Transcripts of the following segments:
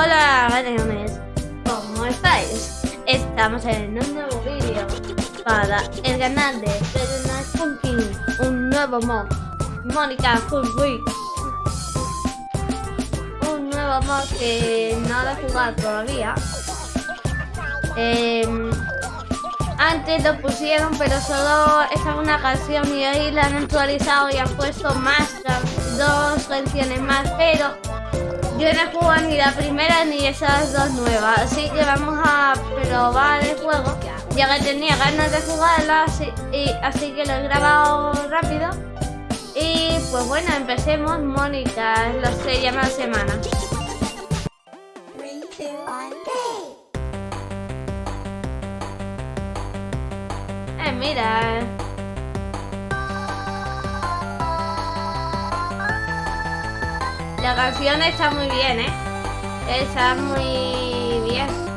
Hola, galeones. ¿Cómo estáis? Estamos en un nuevo vídeo para el canal de Night Funkin', un nuevo mod, Mónica Full. Un nuevo mod que no lo he jugado todavía. Em, antes lo pusieron, pero solo estaba una canción y hoy la han actualizado y han puesto más, dos canciones más, pero yo no he jugado ni la primera ni esas dos nuevas, así que vamos a probar el juego, ya que tenía ganas de jugarla, así, y, así que lo he grabado rápido. Y pues bueno, empecemos. Mónica, lo sé, llama la semana. Eh, mira. La canción está muy bien, ¿eh? Está muy bien.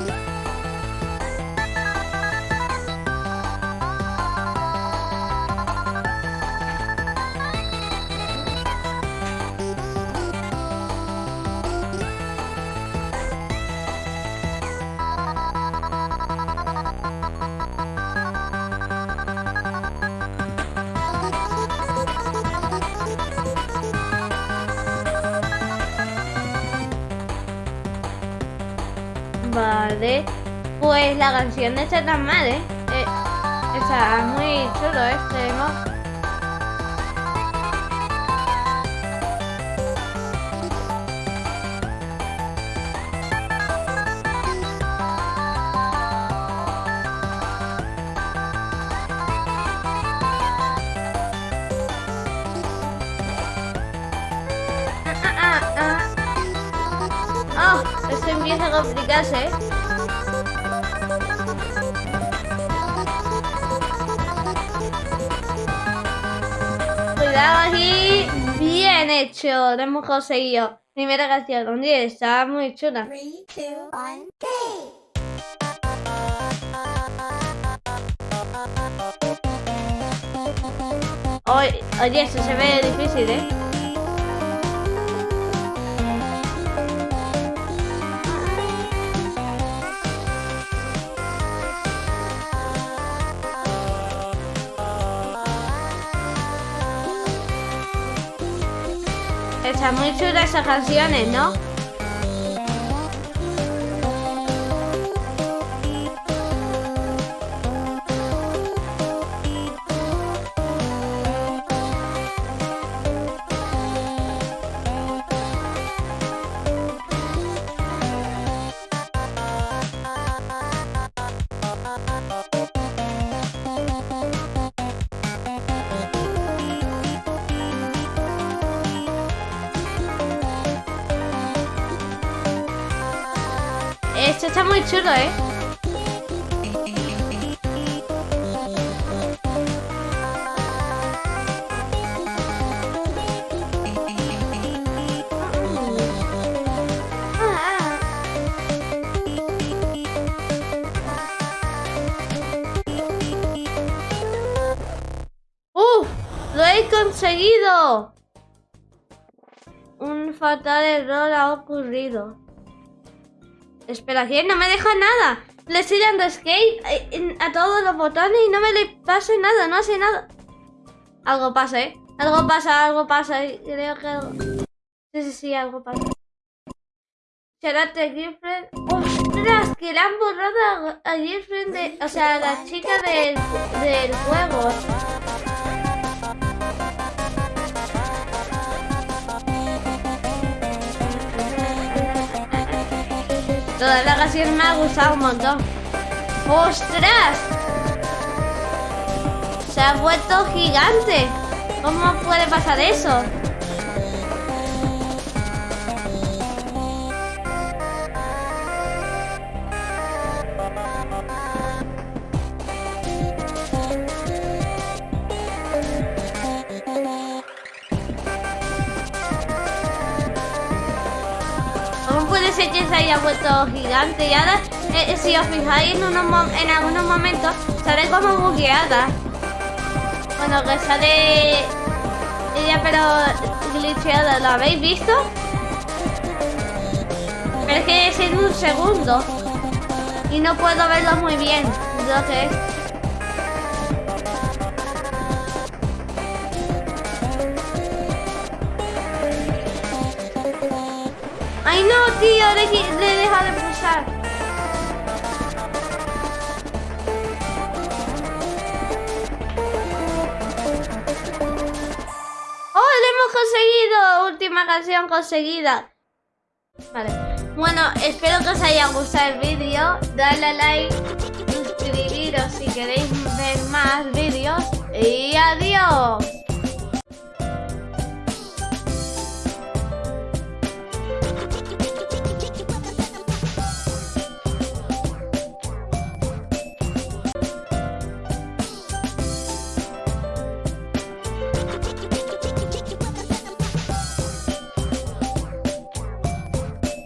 Vale. Pues la canción tan mal, ¿eh? eh está muy chulo este mod. Empieza a complicarse, ¿eh? Cuidado aquí. Bien hecho. Lo hemos conseguido. Primera canción. ¿Dónde está muy chula. Oye, oye, esto se ve difícil, ¿eh? Están muy chulas esas canciones, ¿no? Esto está muy chulo, ¿eh? ¡Uh! ¡Lo he conseguido! Un fatal error ha ocurrido. Espera, ¿quién? No me deja nada. Le estoy dando skate eh, a todos los botones y no me le pasa nada, no hace nada. Algo pasa, ¿eh? Algo pasa, algo pasa. Creo que algo... Sí, sí, sí, algo pasa. Charate Girlfriend. ¡Ostras! Que le han borrado a, Girlfriend de... O sea, a la chica del, del juego. Toda la canción me ha gustado un montón. ¡Ostras! Se ha vuelto gigante. ¿Cómo puede pasar eso? Puede ser que se haya vuelto gigante y ahora eh, si os fijáis en, unos en algunos momentos sale como bugueada bueno que sale ella pero glitcheada ¿lo habéis visto? Pero es que es en un segundo. Y no puedo verlo muy bien. Entonces... ¡Ay no, tío! Le, le deja de pulsar. ¡Oh, lo hemos conseguido! Última canción conseguida. Vale. Bueno, espero que os haya gustado el vídeo. Dale a like, suscribiros si queréis ver más vídeos. Y adiós.